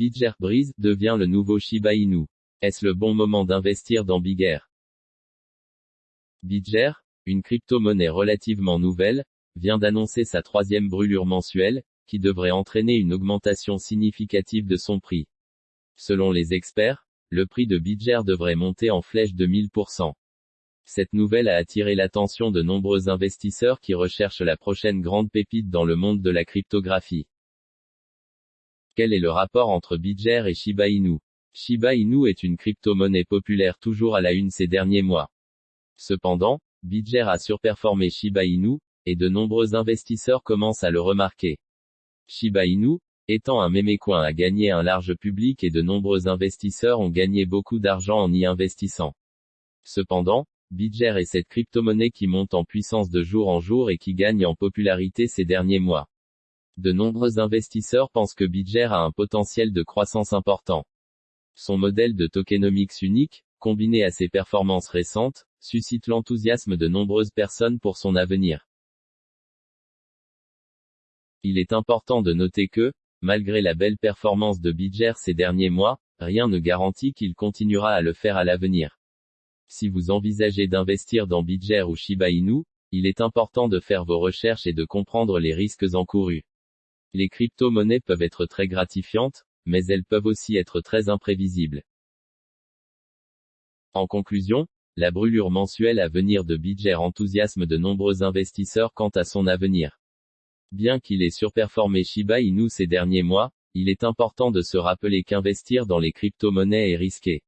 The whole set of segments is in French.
Bidger Breeze devient le nouveau Shiba Inu. Est-ce le bon moment d'investir dans Bigger? Bidger, une crypto-monnaie relativement nouvelle, vient d'annoncer sa troisième brûlure mensuelle, qui devrait entraîner une augmentation significative de son prix. Selon les experts, le prix de Bidger devrait monter en flèche de 1000%. Cette nouvelle a attiré l'attention de nombreux investisseurs qui recherchent la prochaine grande pépite dans le monde de la cryptographie. Quel est le rapport entre Bidger et Shiba Inu? Shiba Inu est une crypto-monnaie populaire toujours à la une ces derniers mois. Cependant, Bidger a surperformé Shiba Inu, et de nombreux investisseurs commencent à le remarquer. Shiba Inu, étant un mémécoin a gagné un large public et de nombreux investisseurs ont gagné beaucoup d'argent en y investissant. Cependant, Bidger est cette crypto-monnaie qui monte en puissance de jour en jour et qui gagne en popularité ces derniers mois. De nombreux investisseurs pensent que Bidger a un potentiel de croissance important. Son modèle de tokenomics unique, combiné à ses performances récentes, suscite l'enthousiasme de nombreuses personnes pour son avenir. Il est important de noter que, malgré la belle performance de Bidger ces derniers mois, rien ne garantit qu'il continuera à le faire à l'avenir. Si vous envisagez d'investir dans Bidger ou Shiba Inu, il est important de faire vos recherches et de comprendre les risques encourus. Les crypto-monnaies peuvent être très gratifiantes, mais elles peuvent aussi être très imprévisibles. En conclusion, la brûlure mensuelle à venir de Bidger enthousiasme de nombreux investisseurs quant à son avenir. Bien qu'il ait surperformé Shiba Inu ces derniers mois, il est important de se rappeler qu'investir dans les crypto-monnaies est risqué.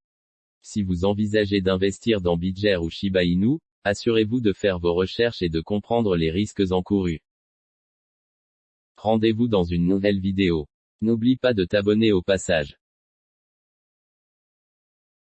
Si vous envisagez d'investir dans Bidger ou Shiba Inu, assurez-vous de faire vos recherches et de comprendre les risques encourus. Rendez-vous dans une nouvelle vidéo. N'oublie pas de t'abonner au passage.